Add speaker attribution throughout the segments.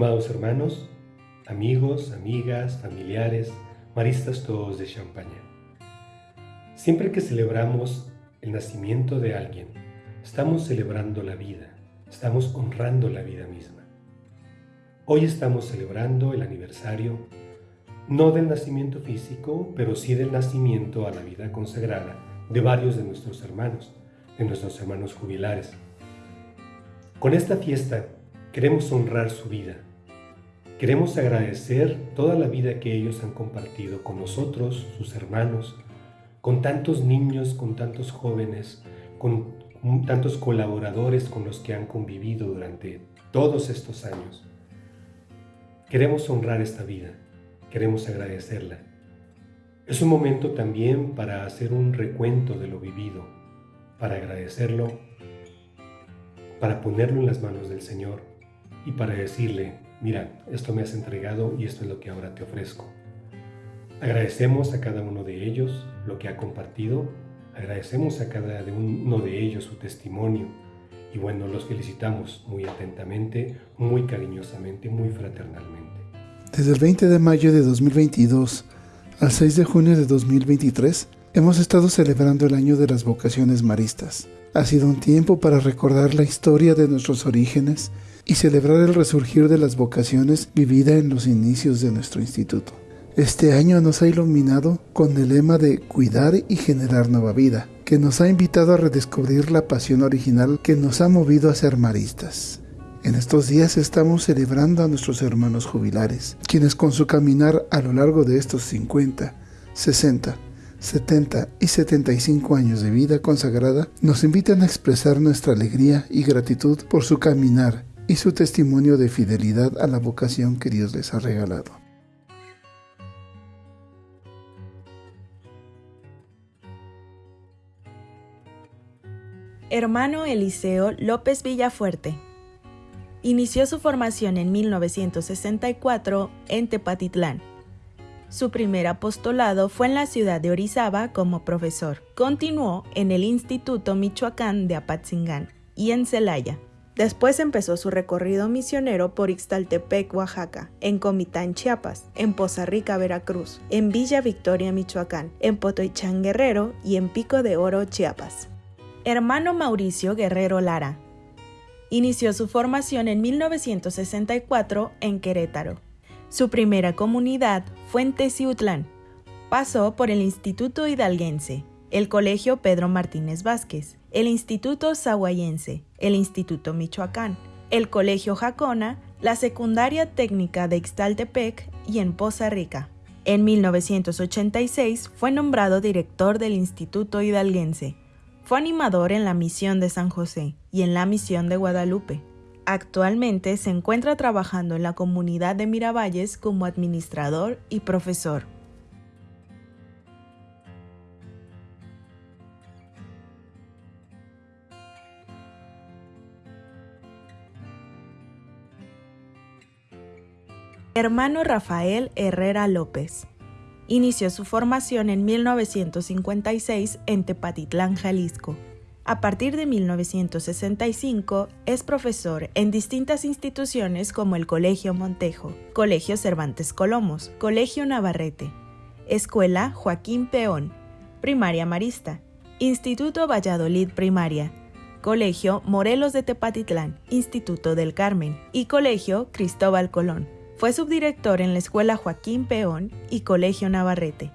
Speaker 1: Estimados hermanos, amigos, amigas, familiares, maristas todos de Champaña. Siempre que celebramos el nacimiento de alguien, estamos celebrando la vida, estamos honrando la vida misma. Hoy estamos celebrando el aniversario no del nacimiento físico, pero sí del nacimiento a la vida consagrada de varios de nuestros hermanos, de nuestros hermanos jubilares. Con esta fiesta queremos honrar su vida. Queremos agradecer toda la vida que ellos han compartido con nosotros, sus hermanos, con tantos niños, con tantos jóvenes, con tantos colaboradores con los que han convivido durante todos estos años. Queremos honrar esta vida queremos agradecerla. Es un momento también para hacer un recuento de lo vivido, para agradecerlo, para ponerlo en las manos del Señor y para decirle, mira, esto me has entregado y esto es lo que ahora te ofrezco. Agradecemos a cada uno de ellos lo que ha compartido, agradecemos a cada uno de ellos su testimonio y bueno, los felicitamos muy atentamente, muy cariñosamente, muy fraternalmente.
Speaker 2: Desde el 20 de mayo de 2022 al 6 de junio de 2023 hemos estado celebrando el año de las vocaciones maristas. Ha sido un tiempo para recordar la historia de nuestros orígenes y celebrar el resurgir de las vocaciones vivida en los inicios de nuestro instituto. Este año nos ha iluminado con el lema de cuidar y generar nueva vida, que nos ha invitado a redescubrir la pasión original que nos ha movido a ser maristas. En estos días estamos celebrando a nuestros hermanos jubilares, quienes con su caminar a lo largo de estos 50, 60, 70 y 75 años de vida consagrada nos invitan a expresar nuestra alegría y gratitud por su caminar y su testimonio de fidelidad a la vocación que Dios les ha regalado.
Speaker 3: Hermano Eliseo López Villafuerte Inició su formación en 1964 en Tepatitlán. Su primer apostolado fue en la ciudad de Orizaba como profesor. Continuó en el Instituto Michoacán de Apatzingán y en Celaya. Después empezó su recorrido misionero por Ixtaltepec, Oaxaca, en Comitán, Chiapas, en Poza Rica, Veracruz, en Villa Victoria, Michoacán, en Potoichán, Guerrero y en Pico de Oro, Chiapas. Hermano Mauricio Guerrero Lara, Inició su formación en 1964 en Querétaro. Su primera comunidad fue en Teciutlán. Pasó por el Instituto Hidalguense, el Colegio Pedro Martínez Vázquez, el Instituto Zahuayense, el Instituto Michoacán, el Colegio Jacona, la Secundaria Técnica de Ixtaltepec y en Poza Rica. En 1986 fue nombrado director del Instituto Hidalguense fue animador en la misión de San José y en la misión de Guadalupe. Actualmente se encuentra trabajando en la comunidad de Miravalles como administrador y profesor. Hermano Rafael Herrera López. Inició su formación en 1956 en Tepatitlán, Jalisco. A partir de 1965 es profesor en distintas instituciones como el Colegio Montejo, Colegio Cervantes Colomos, Colegio Navarrete, Escuela Joaquín Peón, Primaria Marista, Instituto Valladolid Primaria, Colegio Morelos de Tepatitlán, Instituto del Carmen y Colegio Cristóbal Colón. Fue subdirector en la Escuela Joaquín Peón y Colegio Navarrete.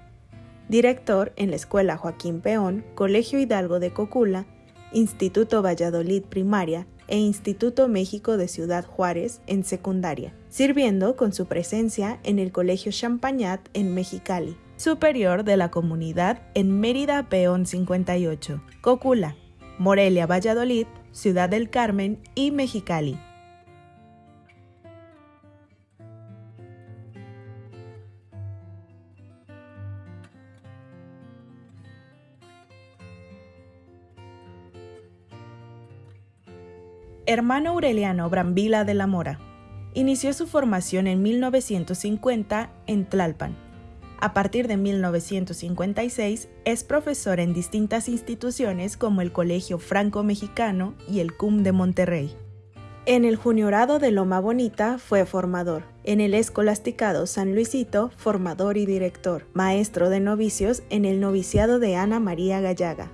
Speaker 3: Director en la Escuela Joaquín Peón, Colegio Hidalgo de Cocula, Instituto Valladolid Primaria e Instituto México de Ciudad Juárez en secundaria, sirviendo con su presencia en el Colegio Champañat en Mexicali, superior de la comunidad en Mérida Peón 58, Cocula, Morelia Valladolid, Ciudad del Carmen y Mexicali. Hermano Aureliano Brambila de la Mora. Inició su formación en 1950 en Tlalpan. A partir de 1956 es profesor en distintas instituciones como el Colegio Franco Mexicano y el CUM de Monterrey. En el Juniorado de Loma Bonita fue formador. En el Escolasticado San Luisito, formador y director. Maestro de novicios en el noviciado de Ana María Gallaga.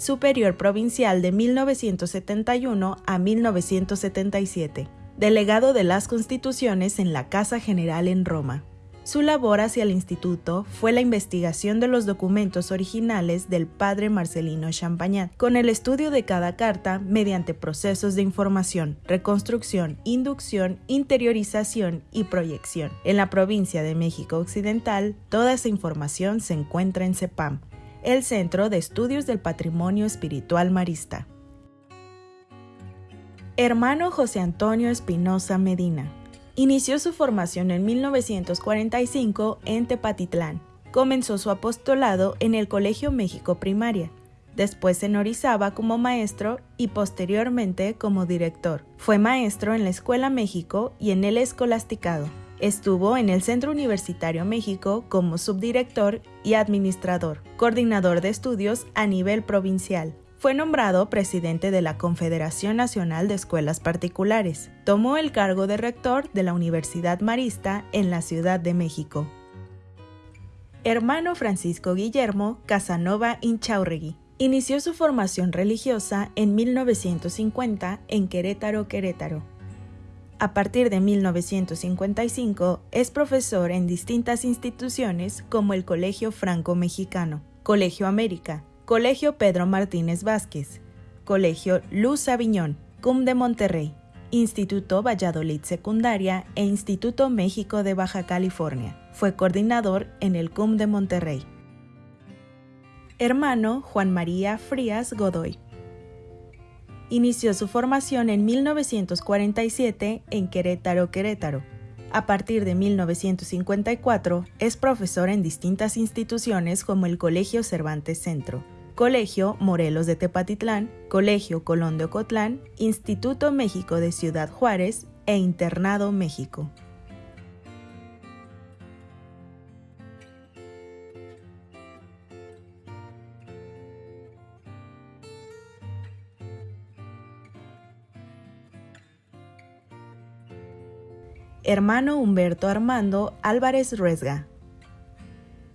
Speaker 3: Superior Provincial de 1971 a 1977. Delegado de las Constituciones en la Casa General en Roma. Su labor hacia el instituto fue la investigación de los documentos originales del padre Marcelino Champagnat, con el estudio de cada carta mediante procesos de información, reconstrucción, inducción, interiorización y proyección. En la provincia de México Occidental, toda esa información se encuentra en CEPAM, el Centro de Estudios del Patrimonio Espiritual Marista. Hermano José Antonio Espinosa Medina Inició su formación en 1945 en Tepatitlán. Comenzó su apostolado en el Colegio México Primaria. Después en Orizaba como maestro y posteriormente como director. Fue maestro en la Escuela México y en el Escolasticado. Estuvo en el Centro Universitario México como subdirector y administrador, coordinador de estudios a nivel provincial, fue nombrado presidente de la Confederación Nacional de Escuelas Particulares. Tomó el cargo de rector de la Universidad Marista en la Ciudad de México. Hermano Francisco Guillermo Casanova Inchaurregui. Inició su formación religiosa en 1950 en Querétaro, Querétaro. A partir de 1955 es profesor en distintas instituciones como el Colegio Franco Mexicano, Colegio América, Colegio Pedro Martínez Vázquez, Colegio Luz Aviñón, CUM de Monterrey, Instituto Valladolid Secundaria e Instituto México de Baja California. Fue coordinador en el CUM de Monterrey. Hermano Juan María Frías Godoy. Inició su formación en 1947 en Querétaro, Querétaro a partir de 1954 es profesor en distintas instituciones como el Colegio Cervantes Centro, Colegio Morelos de Tepatitlán, Colegio Colón de Ocotlán, Instituto México de Ciudad Juárez e Internado México. Hermano Humberto Armando Álvarez Ruesga,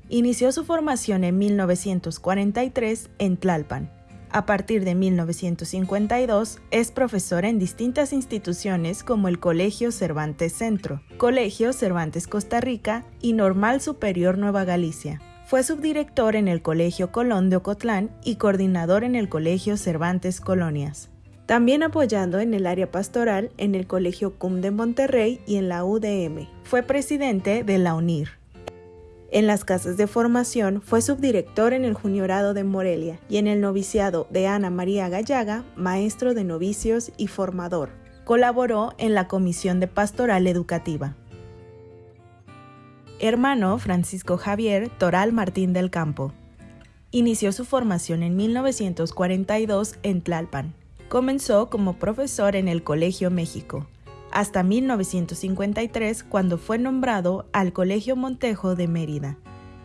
Speaker 3: Inició su formación en 1943 en Tlalpan. A partir de 1952 es profesor en distintas instituciones como el Colegio Cervantes Centro, Colegio Cervantes Costa Rica y Normal Superior Nueva Galicia. Fue subdirector en el Colegio Colón de Ocotlán y coordinador en el Colegio Cervantes Colonias. También apoyando en el área pastoral en el Colegio CUM de Monterrey y en la UDM. Fue presidente de la UNIR. En las casas de formación fue subdirector en el Juniorado de Morelia y en el noviciado de Ana María Gallaga, maestro de novicios y formador. Colaboró en la Comisión de Pastoral Educativa. Hermano Francisco Javier Toral Martín del Campo. Inició su formación en 1942 en Tlalpan. Comenzó como profesor en el Colegio México hasta 1953 cuando fue nombrado al Colegio Montejo de Mérida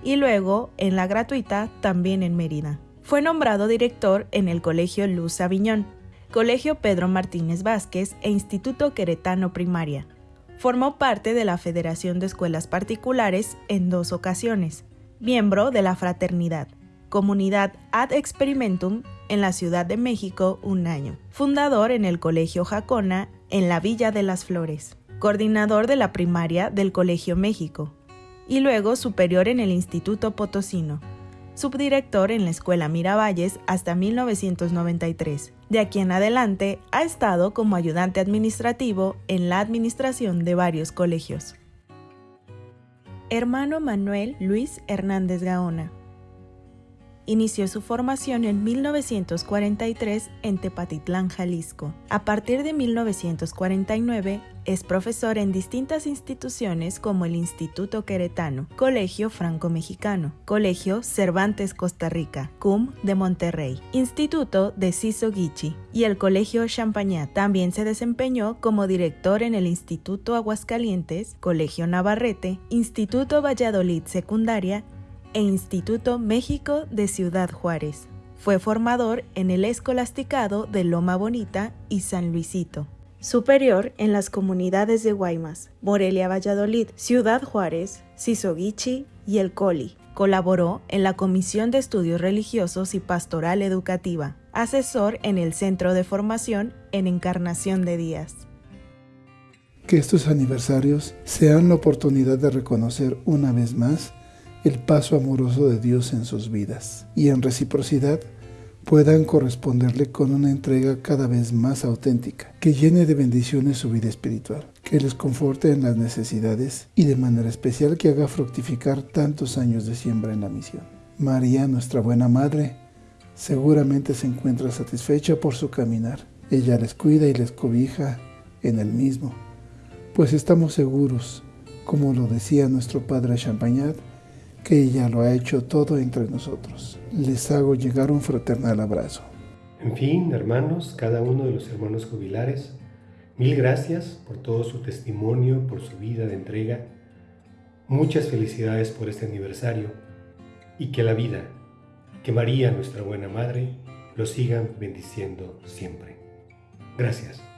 Speaker 3: y luego en la gratuita también en Mérida. Fue nombrado director en el Colegio Luz Aviñón, Colegio Pedro Martínez Vázquez e Instituto Queretano Primaria. Formó parte de la Federación de Escuelas Particulares en dos ocasiones, miembro de la Fraternidad, Comunidad Ad Experimentum en la Ciudad de México un año, fundador en el Colegio Jacona en la Villa de las Flores, coordinador de la primaria del Colegio México. Y luego superior en el Instituto Potosino, subdirector en la Escuela Miravalles hasta 1993. De aquí en adelante ha estado como ayudante administrativo en la administración de varios colegios. Hermano Manuel Luis Hernández Gaona Inició su formación en 1943 en Tepatitlán, Jalisco. A partir de 1949 es profesor en distintas instituciones como el Instituto Queretano, Colegio Franco-Mexicano, Colegio Cervantes Costa Rica, CUM de Monterrey, Instituto de Ciso Guichi y el Colegio Champagnat. También se desempeñó como director en el Instituto Aguascalientes, Colegio Navarrete, Instituto Valladolid Secundaria e Instituto México de Ciudad Juárez. Fue formador en el Escolasticado de Loma Bonita y San Luisito. superior en las comunidades de Guaymas, Morelia Valladolid, Ciudad Juárez, Sisoguichi y El Coli. Colaboró en la Comisión de Estudios Religiosos y Pastoral Educativa, asesor en el Centro de Formación en Encarnación de Díaz.
Speaker 2: Que estos aniversarios sean la oportunidad de reconocer una vez más el paso amoroso de Dios en sus vidas y en reciprocidad puedan corresponderle con una entrega cada vez más auténtica, que llene de bendiciones su vida espiritual, que les conforte en las necesidades y de manera especial que haga fructificar tantos años de siembra en la misión. María, nuestra buena madre, seguramente se encuentra satisfecha por su caminar. Ella les cuida y les cobija en el mismo, pues estamos seguros, como lo decía nuestro padre Champagnat, que ella lo ha hecho todo entre nosotros. Les hago llegar un fraternal abrazo.
Speaker 1: En fin, hermanos, cada uno de los hermanos jubilares, mil gracias por todo su testimonio, por su vida de entrega. Muchas felicidades por este aniversario y que la vida, que María, nuestra buena madre, lo sigan bendiciendo siempre. Gracias.